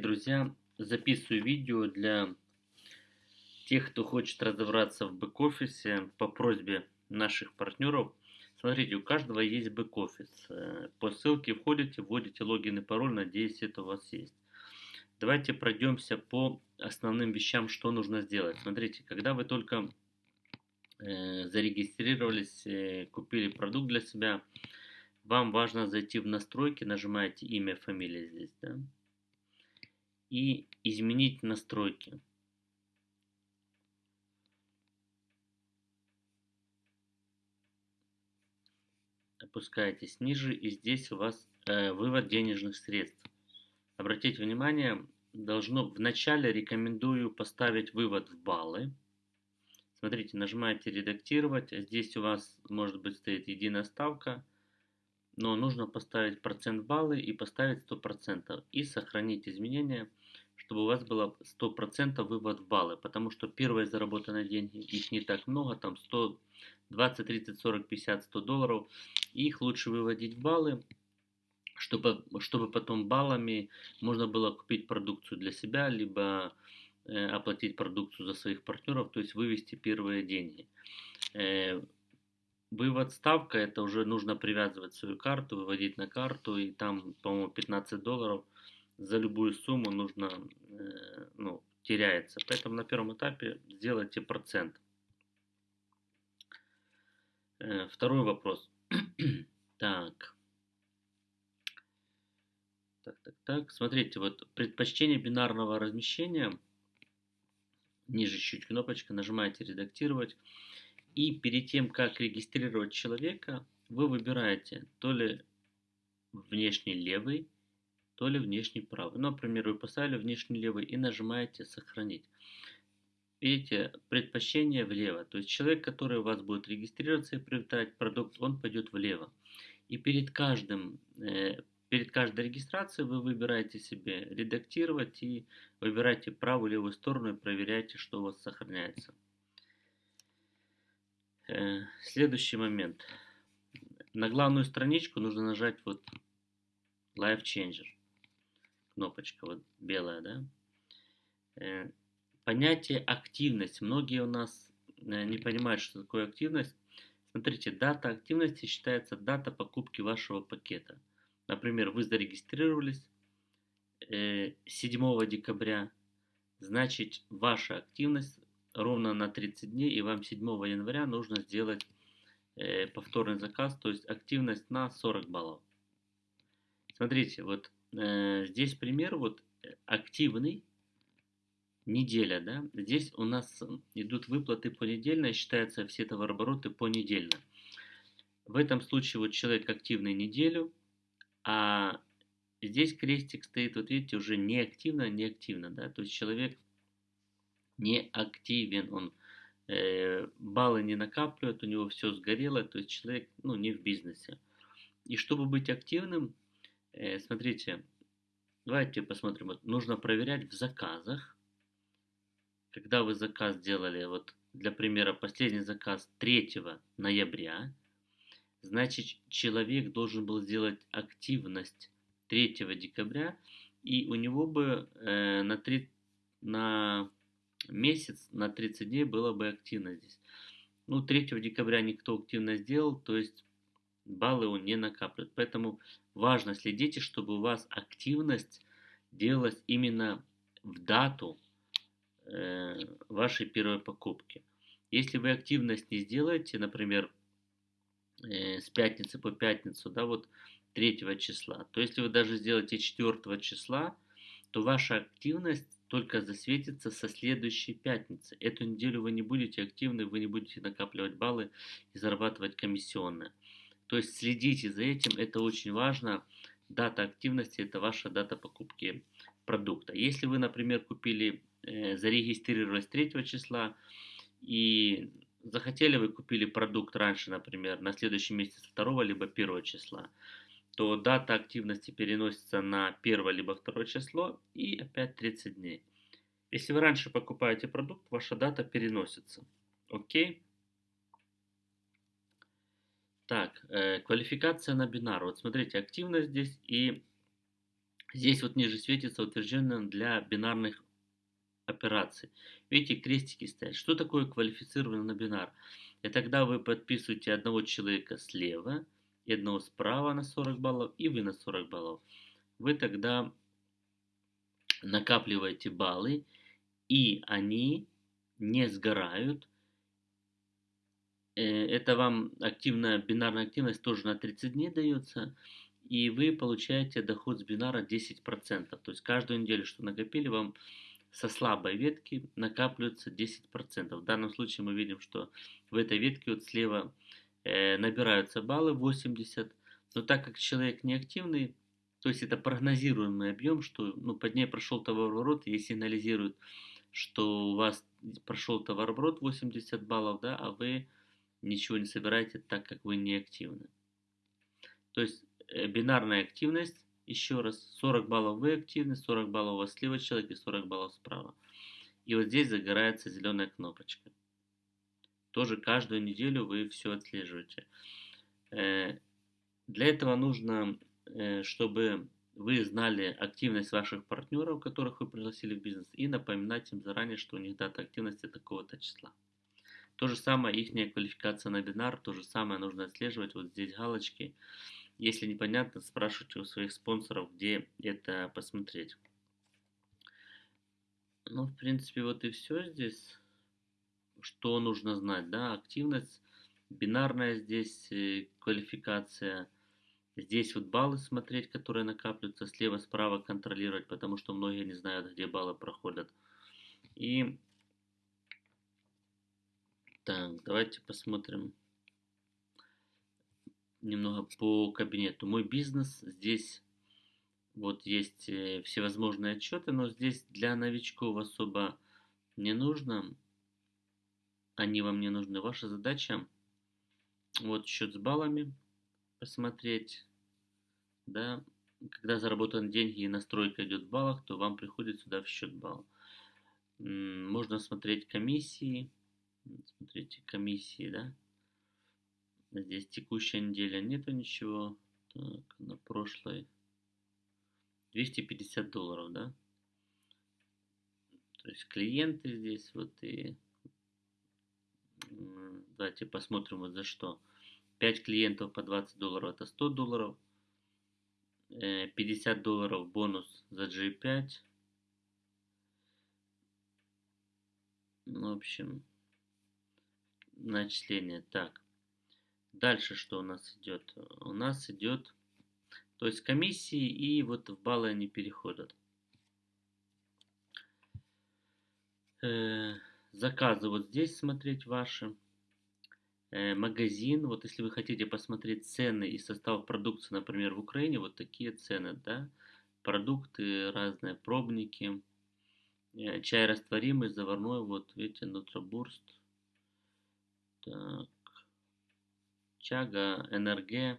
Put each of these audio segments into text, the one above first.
Друзья, записываю видео для тех, кто хочет разобраться в бэк-офисе по просьбе наших партнеров. Смотрите, у каждого есть бэк-офис. По ссылке входите, вводите логин и пароль, надеюсь, это у вас есть. Давайте пройдемся по основным вещам, что нужно сделать. Смотрите, когда вы только э, зарегистрировались, э, купили продукт для себя, вам важно зайти в настройки, нажимаете имя, фамилия здесь, да, и изменить настройки. Опускаетесь ниже и здесь у вас э, вывод денежных средств. Обратите внимание, должно вначале рекомендую поставить вывод в баллы. Смотрите, нажимаете редактировать. Здесь у вас может быть стоит единая ставка но нужно поставить процент баллы и поставить 100% и сохранить изменения, чтобы у вас было 100% вывод в баллы, потому что первые заработанные деньги, их не так много, там 100, 20, 30, 40, 50, 100 долларов, их лучше выводить в баллы, чтобы, чтобы потом баллами можно было купить продукцию для себя, либо э, оплатить продукцию за своих партнеров, то есть вывести первые деньги. Э, Вывод ставка, это уже нужно привязывать свою карту, выводить на карту, и там, по-моему, 15 долларов за любую сумму нужно, э, ну, теряется. Поэтому на первом этапе сделайте процент. Э, второй вопрос. так. Так, так, так. Смотрите, вот предпочтение бинарного размещения. Ниже чуть кнопочка, нажимаете редактировать. И перед тем, как регистрировать человека, вы выбираете то ли внешний левый, то ли внешний правый. Ну, например, вы поставили внешний левый и нажимаете «Сохранить». Видите, предпочтение влево. То есть человек, который у вас будет регистрироваться и приобретать продукт, он пойдет влево. И перед, каждым, э, перед каждой регистрацией вы выбираете себе редактировать и выбираете правую левую сторону и проверяйте, что у вас сохраняется. Э, следующий момент. На главную страничку нужно нажать вот Life Changer. Кнопочка вот белая, да. Э, понятие активность. Многие у нас э, не понимают, что такое активность. Смотрите, дата активности считается дата покупки вашего пакета. Например, вы зарегистрировались 7 декабря, значит ваша активность ровно на 30 дней, и вам 7 января нужно сделать э, повторный заказ, то есть активность на 40 баллов. Смотрите, вот э, здесь пример, вот э, активный, неделя, да, здесь у нас идут выплаты понедельно, считаются все товарообороты понедельно. В этом случае вот человек активный неделю, а здесь крестик стоит, вот видите, уже неактивно, неактивно, да, то есть человек не активен, он. Э, баллы не накапливает, у него все сгорело, то есть человек ну, не в бизнесе. И чтобы быть активным, э, смотрите, давайте посмотрим, вот, нужно проверять в заказах, когда вы заказ делали, вот для примера, последний заказ 3 ноября, значит человек должен был сделать активность 3 декабря, и у него бы э, на, 3, на месяц на 30 дней было бы активно здесь. Ну, 3 декабря никто активно сделал, то есть баллы он не накапливает. Поэтому важно следите, чтобы у вас активность делалась именно в дату э, вашей первой покупки. Если вы активность не сделаете, например, э, с пятницы по пятницу, да, вот 3 числа, то если вы даже сделаете 4 числа, то ваша активность только засветится со следующей пятницы. Эту неделю вы не будете активны, вы не будете накапливать баллы и зарабатывать комиссионные. То есть следите за этим, это очень важно. Дата активности – это ваша дата покупки продукта. Если вы, например, купили, э, зарегистрировались 3 числа и захотели вы купили продукт раньше, например, на следующий месяц 2 либо 1 числа, то дата активности переносится на первое либо второе число и опять 30 дней. Если вы раньше покупаете продукт, ваша дата переносится. Окей? Так, э, квалификация на бинар. Вот смотрите, активность здесь и Здесь вот ниже светится утвержденно для бинарных операций. Видите, крестики стоят. Что такое квалифицированный на бинар? Это когда вы подписываете одного человека слева и одного справа на 40 баллов, и вы на 40 баллов. Вы тогда накапливаете баллы, и они не сгорают. Э, это вам активная бинарная активность тоже на 30 дней дается и вы получаете доход с бинара 10%. То есть каждую неделю, что накопили, вам со слабой ветки накапливается 10%. В данном случае мы видим, что в этой ветке вот слева набираются баллы 80, но так как человек неактивный, то есть это прогнозируемый объем, что ну, под ней прошел товарооборот и сигнализирует, что у вас прошел товарооборот 80 баллов, да, а вы ничего не собираете, так как вы неактивны. То есть Э, бинарная активность, еще раз, 40 баллов вы активны, 40 баллов у вас слева человек и 40 баллов справа. И вот здесь загорается зеленая кнопочка. Тоже каждую неделю вы все отслеживаете. Э, для этого нужно, э, чтобы вы знали активность ваших партнеров, которых вы пригласили в бизнес, и напоминать им заранее, что у них дата активности такого-то числа. То же самое их квалификация на бинар, то же самое нужно отслеживать. Вот здесь галочки. Если непонятно, спрашивайте у своих спонсоров, где это посмотреть. Ну, в принципе, вот и все здесь. Что нужно знать, да, активность, бинарная здесь э, квалификация. Здесь вот баллы смотреть, которые накапливаются, слева-справа контролировать, потому что многие не знают, где баллы проходят. И так, давайте посмотрим немного по кабинету. Мой бизнес здесь вот есть э, всевозможные отчеты, но здесь для новичков особо не нужно. Они вам не нужны. Ваша задача вот счет с баллами посмотреть, да, когда заработаны деньги и настройка идет в баллах, то вам приходит сюда в счет балл. Можно смотреть комиссии, смотрите комиссии, да, Здесь текущая неделя нету ничего. Так, на прошлой 250 долларов, да? То есть клиенты здесь вот и давайте посмотрим вот за что. 5 клиентов по 20 долларов это 100 долларов. 50 э, долларов бонус за G5. Ну, в общем, начисление. Так, Дальше что у нас идет? У нас идет, то есть комиссии и вот в баллы они переходят. Э, заказы вот здесь смотреть ваши. Э, магазин, вот если вы хотите посмотреть цены и состав продукции, например, в Украине, вот такие цены, да, продукты разные, пробники, э, чай растворимый, заварной, вот видите, нутробурст. Так, Чага, НРГ,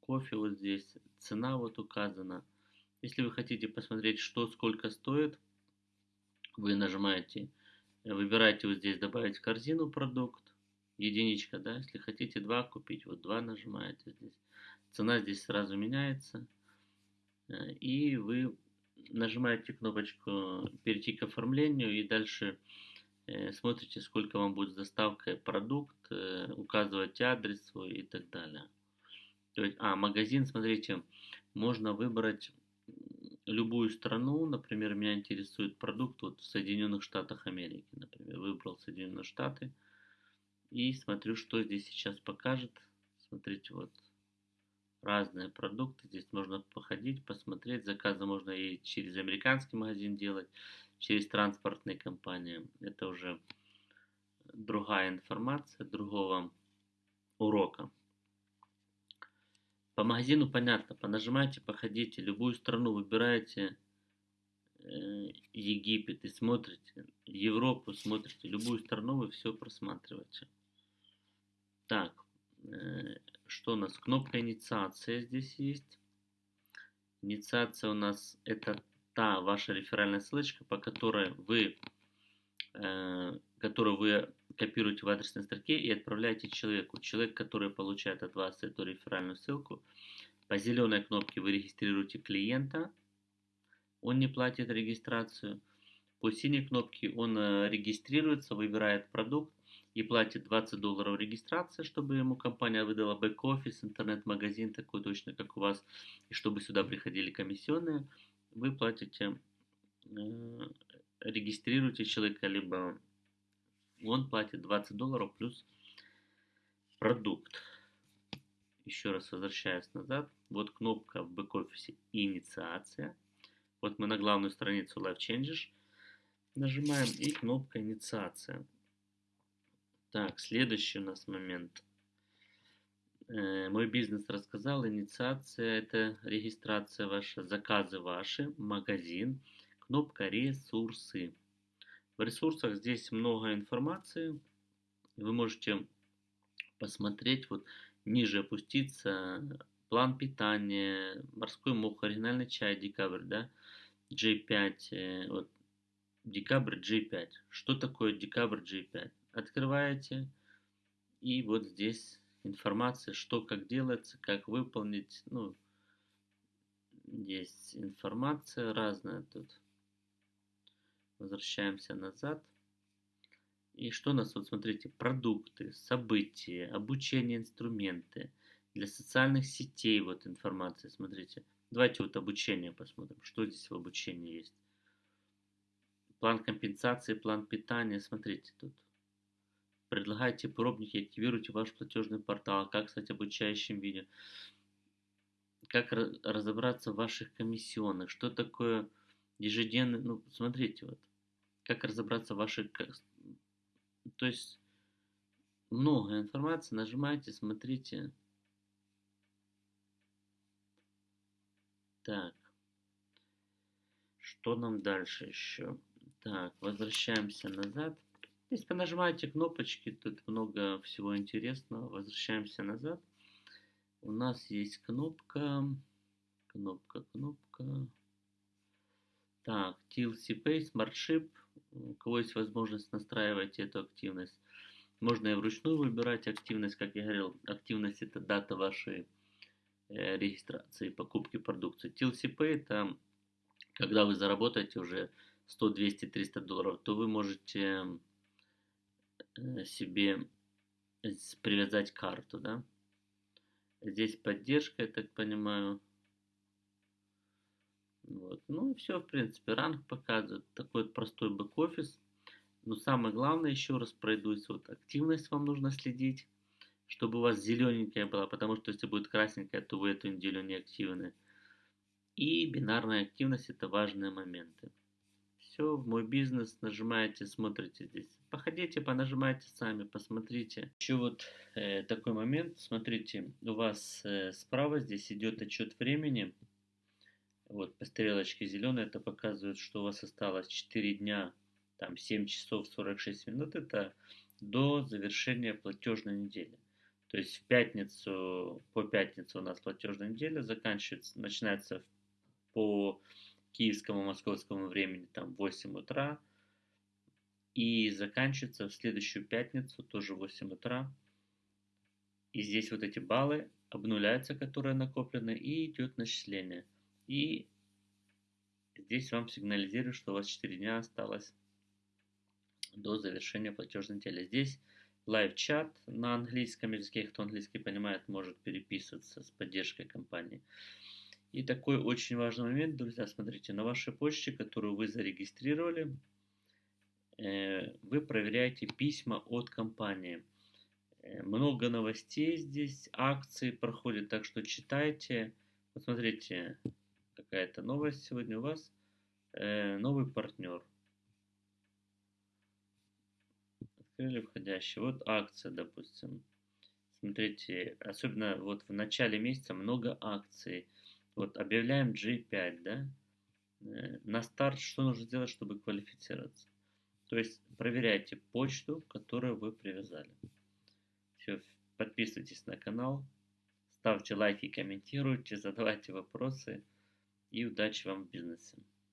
кофе вот здесь, цена вот указана. Если вы хотите посмотреть, что сколько стоит, вы нажимаете, выбираете вот здесь добавить в корзину продукт, единичка, да, если хотите два купить, вот два нажимаете здесь. Цена здесь сразу меняется, и вы нажимаете кнопочку перейти к оформлению и дальше Э, смотрите, сколько вам будет с доставкой продукт, э, указываете адрес свой и так далее. То есть, а, магазин, смотрите, можно выбрать любую страну, например, меня интересует продукт вот в Соединенных Штатах Америки, например, выбрал Соединенные Штаты и смотрю, что здесь сейчас покажет. Смотрите, вот разные продукты, здесь можно походить, посмотреть, заказы можно и через американский магазин делать, через транспортные компании. Это уже другая информация, другого урока. По магазину понятно, понажимайте, походите, любую страну выбираете, э, Египет и смотрите, Европу смотрите, любую страну вы все просматриваете. Так, э, что у нас? Кнопка инициация здесь есть. Инициация у нас это та ваша реферальная ссылочка, по которой вы, э, которую вы копируете в адресной строке и отправляете человеку. Человек, который получает от вас эту реферальную ссылку, по зеленой кнопке вы регистрируете клиента, он не платит регистрацию. По синей кнопке он э, регистрируется, выбирает продукт и платит 20 долларов регистрации, чтобы ему компания выдала бэк-офис, интернет-магазин такой точно, как у вас, и чтобы сюда приходили комиссионные, вы платите, э, регистрируете человека, либо он платит 20 долларов плюс продукт. Еще раз возвращаясь назад, вот кнопка в бэк-офисе «Инициация». Вот мы на главную страницу Live Changes нажимаем и кнопка «Инициация». Так, следующий у нас момент. Э, мой бизнес рассказал, инициация – это регистрация ваша, заказы ваши, магазин, кнопка «Ресурсы». В ресурсах здесь много информации. Вы можете посмотреть, вот ниже опуститься, план питания, морской мох, оригинальный чай, декабрь, да, J5, э, вот, декабрь J5. Что такое декабрь J5? Открываете, и вот здесь информация, что как делается, как выполнить, ну, есть информация разная тут. Возвращаемся назад. И что у нас, вот смотрите, продукты, события, обучение, инструменты. Для социальных сетей вот информация, смотрите. Давайте вот обучение посмотрим, что здесь в обучении есть. План компенсации, план питания, смотрите тут. Предлагайте пробники, активируйте ваш платежный портал, как стать обучающим видео. Как разобраться в ваших комиссионных, что такое ежедневный, ну, смотрите, вот, как разобраться в ваших то есть много информации. Нажимайте, смотрите. Так. Что нам дальше еще? Так, возвращаемся назад. Здесь понажимайте кнопочки, тут много всего интересного. Возвращаемся назад. У нас есть кнопка, кнопка, кнопка. Так, TLC Pay, SmartShip у кого есть возможность настраивать эту активность. Можно и вручную выбирать активность, как я говорил, активность это дата вашей э, регистрации, покупки продукции. TLCP это когда вы заработаете уже 100, 200, 300 долларов, то вы можете э, себе привязать карту, да. Здесь поддержка, я так понимаю, вот. Ну все, в принципе, ранг показывает. Такой вот простой бэк-офис. Но самое главное, еще раз пройдусь, вот активность вам нужно следить, чтобы у вас зелененькая была, потому что если будет красненькая, то вы эту неделю не активны. И бинарная активность это важные моменты. Все, в мой бизнес нажимаете, смотрите здесь. Походите, понажимайте сами, посмотрите. Еще вот э, такой момент, смотрите, у вас э, справа здесь идет отчет времени. Вот по стрелочке зеленой это показывает, что у вас осталось 4 дня, там 7 часов 46 минут. Это до завершения платежной недели. То есть в пятницу, по пятницу у нас платежная неделя заканчивается, начинается по киевскому, московскому времени там 8 утра и заканчивается в следующую пятницу тоже в 8 утра. И здесь вот эти баллы обнуляются, которые накоплены, и идет начисление. И здесь вам сигнализирует, что у вас 4 дня осталось до завершения платежной недели. Здесь лайв-чат на английском языке, кто английский понимает, может переписываться с поддержкой компании. И такой очень важный момент, друзья, смотрите, на вашей почте, которую вы зарегистрировали, э, вы проверяете письма от компании. Э, много новостей здесь, акции проходят, так что читайте. Посмотрите, какая-то новость сегодня у вас. Э, новый партнер. Открыли входящий. Вот акция, допустим. Смотрите, особенно вот в начале месяца много акций. Вот объявляем G5, да? Э, на старт что нужно сделать, чтобы квалифицироваться? То есть проверяйте почту, которую вы привязали. Все, подписывайтесь на канал, ставьте лайки, комментируйте, задавайте вопросы и удачи вам в бизнесе